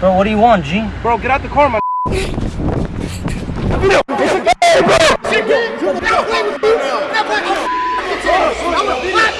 Bro, what do you want, G? Bro, get out the car, my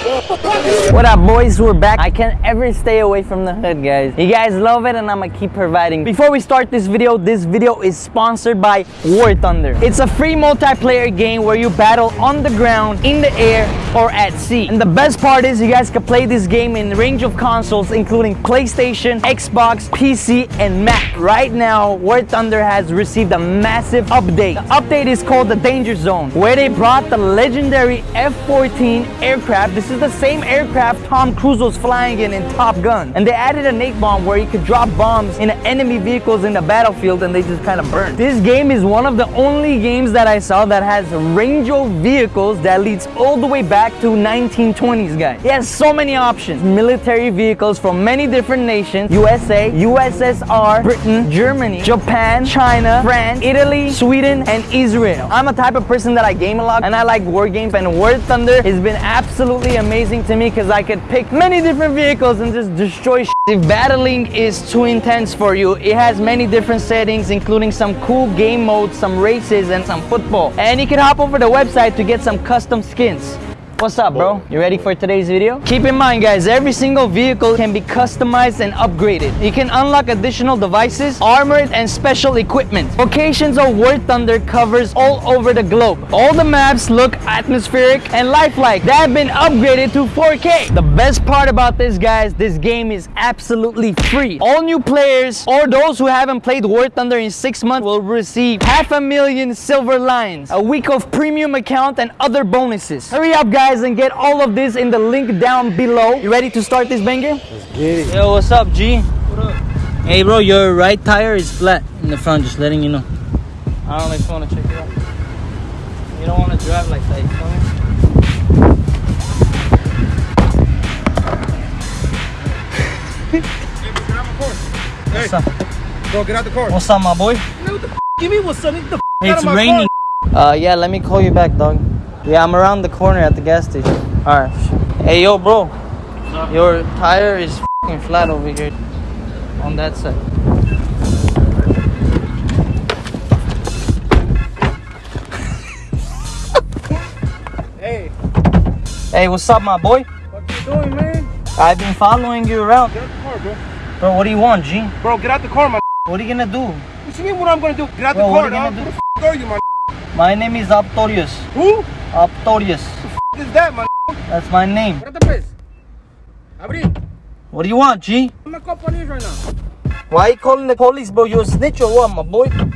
What up, boys? We're back. I can't ever stay away from the hood, guys. You guys love it, and I'm gonna keep providing. Before we start this video, this video is sponsored by War Thunder. It's a free multiplayer game where you battle on the ground, in the air, or at sea. And the best part is you guys can play this game in a range of consoles, including PlayStation, Xbox, PC, and Mac. Right now, War Thunder has received a massive update. The update is called the Danger Zone, where they brought the legendary F-14 aircraft. This is the same aircraft Tom Cruise was flying in in Top Gun. And they added a napalm bomb where you could drop bombs in enemy vehicles in the battlefield and they just kind of burn. This game is one of the only games that I saw that has range of vehicles that leads all the way back to 1920s, guys. It has so many options. Military vehicles from many different nations. USA, USSR, Britain, Germany, Japan, China, France, Italy, Sweden, and Israel. I'm a type of person that I game a lot and I like war games and War Thunder has been absolutely amazing to me because I could pick many different vehicles and just destroy shit. If battling is too intense for you, it has many different settings including some cool game modes, some races, and some football. And you can hop over the website to get some custom skins. What's up, bro? You ready for today's video? Keep in mind, guys, every single vehicle can be customized and upgraded. You can unlock additional devices, armored, and special equipment. Locations of War Thunder covers all over the globe. All the maps look atmospheric and lifelike. They have been upgraded to 4K. The best part about this, guys, this game is absolutely free. All new players or those who haven't played War Thunder in six months will receive half a million Silver Lions, a week of premium account, and other bonuses. Hurry up, guys and get all of this in the link down below. You ready to start this banger? Let's get it. Yo, what's up, G? What up? Hey, bro, your right tire is flat in the front, just letting you know. I don't know if you want to check it out. You don't want to drive like that, you feel me? Hey, What's up? bro, get out the car. What's up, my boy? Man, what the f- Give me what's up. Get the f- out It's of my raining. Uh, yeah, let me call you back, dog. Yeah, I'm around the corner at the gas station. Alright. Hey, yo, bro. Your tire is fing flat over here. On that side. Hey, Hey, what's up, my boy? what you doing, man? I've been following you around. Get out the car, bro. Bro, what do you want, G? Bro, get out the car, my. What are you gonna do? What you mean? What I'm gonna do? Get out Bro, the what are you dog. gonna Who do? the f- are you, my? My name is Aptorius. Who? Aptorius. What is that, my? That's my name. Get the place. Abri, What do you want, G? I'm not call police right now. Why you calling the police, bro? You a snitch or what, my boy? Come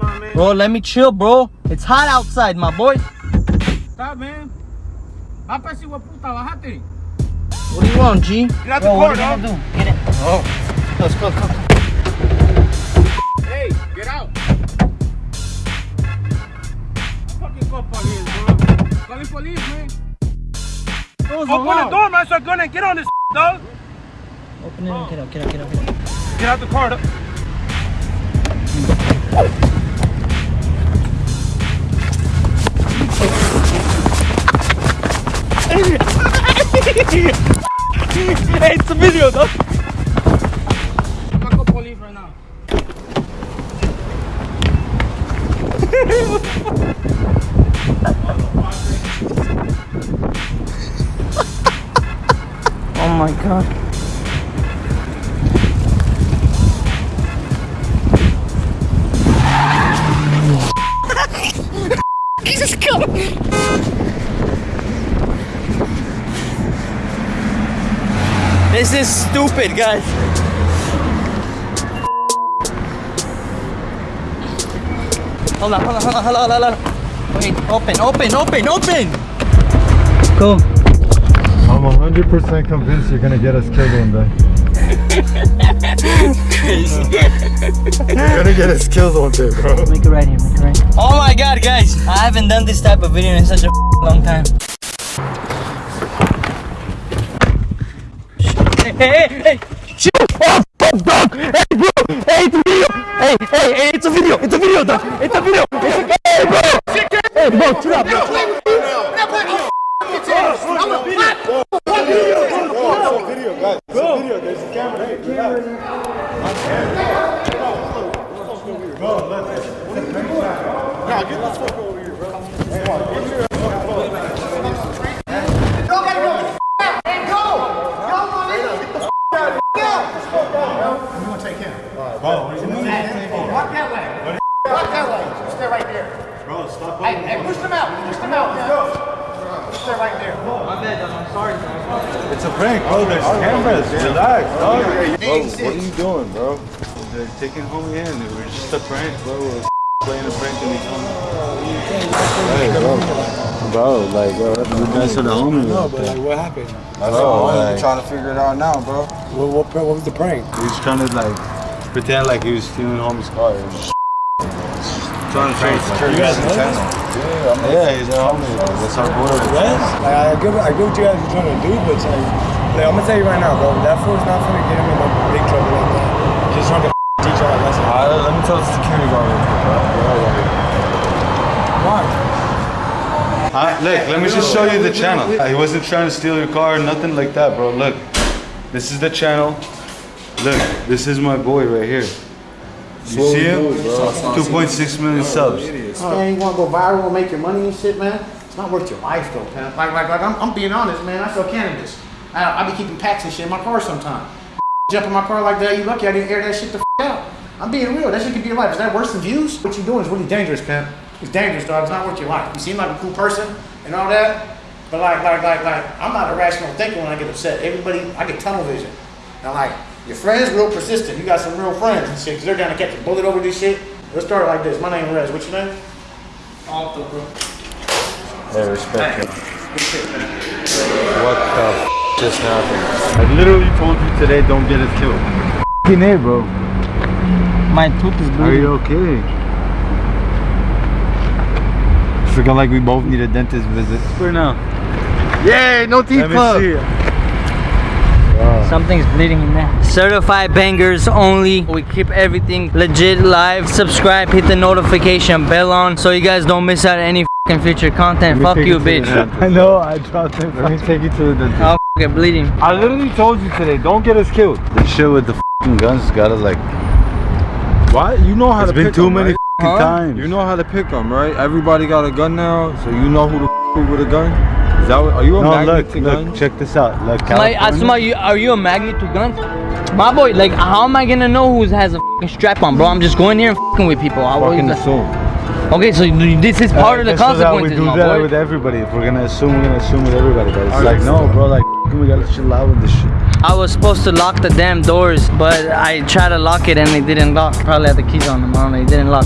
on, man. Bro, let me chill, bro. It's hot outside, my boy. Stop, man. Apasi wa puta, bajate. What do you want, G? Get out the Bro, car, what are you gonna do? Get in. Oh. Let's go, come. Calling police, man. Open the door, man, so I'm gonna get on this dog. Open it and get out, get out, get out, get out. Get out the car. dog. Hey, it's a video, dog. I'm gonna call police right now. Oh my god. Jesus God. This is stupid, guys. Hold on, hold on, hold on, hold on, hold on. Wait, open, open, open, open. Cool. I'm 100% convinced you're gonna get us killed one day. Crazy. You're gonna get us killed one day, bro. Make it right here, make it right here. Oh my god, guys. I haven't done this type of video in such a long time. Hey, hey, hey, hey. Oh, fuck, dog. Hey, bro. Hey, it's a video. Hey, hey, hey, it's a video. It's a video, dog. It's a video. It's a Hey, bro. Hey, bro, chill out, bro. Video, guys. It's a video. There's a camera. Walk that way. Walk that way. Stay right there. Bro, stop. Hey, hey, push them out. Push them out. Let's go. Stay right there. It's a prank, bro. There's cameras. Relax, dog. Bro, what are you doing, bro? They're taking homie in. We're just a prank, bro. We're playing a prank and he's coming. Hey, bro. Bro, like, bro, you mess with the homie. No, but like, what happened? That's all. Like, trying to figure it out now, bro. What, what, what was the prank? he's trying to, like, pretend like he was stealing homie's car. And just Trying to transfer You guys in the channel. Yeah, he's a homie. bro. That's our boy. Yes. Like, I get, I get what you guys are trying to do, but it's like, like, I'm gonna tell you right now, bro. That fool's not gonna get him in no big trouble like that. Just trying to teach y'all a lesson. Uh, let me tell the security guard real quick, bro. Why? Uh, look, let me just show you the channel. Uh, He wasn't trying to steal your car, nothing like that, bro. Look, this is the channel. Look, this is my boy right here. You see him? 2.6 million subs. Man, you want to go viral and make your money and shit, man? It's not worth your life, though, man. Like, like, like I'm, I'm being honest, man. I sell cannabis. I, I be keeping packs and shit in my car sometimes. Jump in my car like that, you lucky I didn't air that shit the f out. I'm being real. That shit could be your life. Is that worse than views? What you doing is really dangerous, pimp. It's dangerous, dog. It's not worth your life. You seem like a cool person and all that, but like, like, like, like, I'm not a rational thinker when I get upset. Everybody, I get tunnel vision. And like, your friends real persistent. You got some real friends and shit, because they're gonna catch a bullet over this shit. Let's start like this. My name is Rez. What's your name? Hey, respect him. What the f just happened? I literally told you today don't get us killed. F***ing A, bro. My tooth is bleeding. Are you okay? It's looking like we both need a dentist visit. For now. Yay, no teeth Let me club. See Something's bleeding in there. Certified bangers only. We keep everything legit live. Subscribe, hit the notification bell on so you guys don't miss out on any fucking future content. Fuck you, bitch. I know, I dropped it. Let me take you to the dentist. I'm fucking bleeding. I literally told you today, don't get us killed. The shit with the f***ing guns got us like. Why? You know how It's to pick It's been too many right? f***ing Huh? times. You know how to pick them, right? Everybody got a gun now, so you know who to f- with a gun. Is that are you a no, magnet look, to look, guns? check this out. Look, Like, California. Asuma, you, are you a magnet to guns? My boy, like, how am I gonna know who has a fucking strap on, bro? I'm just going here and fucking with people. I fucking always- assume. Okay, so this is part of the Uh, just so that consequences, We do my that boy. with everybody. If we're gonna assume, we're gonna assume with everybody. But it's I like, no, bro. Like, we gotta chill out with this shit. I was supposed to lock the damn doors, but I tried to lock it and it didn't lock. Probably had the keys on them. I don't know. It didn't lock.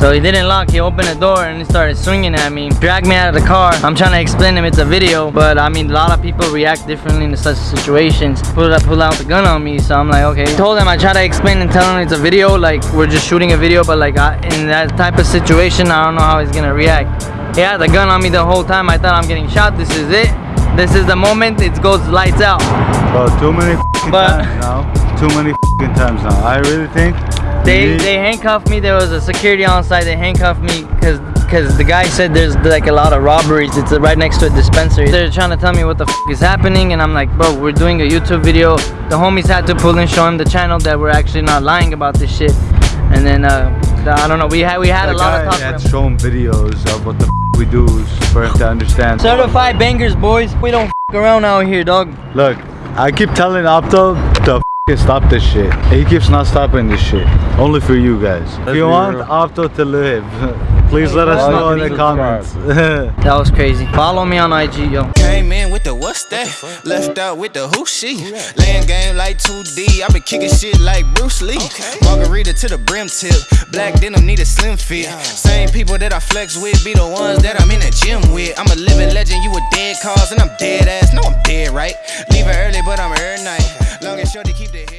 So he didn't lock. He opened the door and he started swinging at me. Dragged me out of the car. I'm trying to explain to him it's a video, but I mean, a lot of people react differently in such situations. Pull out, pull out the gun on me, so I'm like, okay. Told him I try to explain and tell him it's a video, like we're just shooting a video, but like I, in that type of situation, I don't know how he's gonna react. He had the gun on me the whole time. I thought I'm getting shot. This is it. This is the moment. It goes lights out. Too many But- times now. Too many f***ing times now. I really think. They they handcuffed me. There was a security on site. They handcuffed me because because the guy said there's like a lot of robberies. It's right next to a dispensary. They're trying to tell me what the f is happening, and I'm like, bro, we're doing a YouTube video. The homies had to pull and show him the channel that we're actually not lying about this shit. And then uh, the- I don't know. We had we had a lot guy of talk. had with him. shown videos of what the we do for him to understand. Certified bangers, boys. We don't around out here, dog. Look, I keep telling Opto to f- stop this shit. He keeps not stopping this shit. Only for you guys. if be you want real. Opto to live, please let us know in the comments. That was crazy. Follow me on IG, yo. Came in with the what's that? Left out with the who she. Laying game like 2D. I been kicking shit like Bruce Lee. Margarita to the brim tip. Black denim need a slim fit. Same people that I flex with be the ones that I'm in the gym with. I'm a living legend, you a dead cause, and I'm dead ass. No, I'm dead, right? Leaving early, but I'm early night. Long and short to keep the head.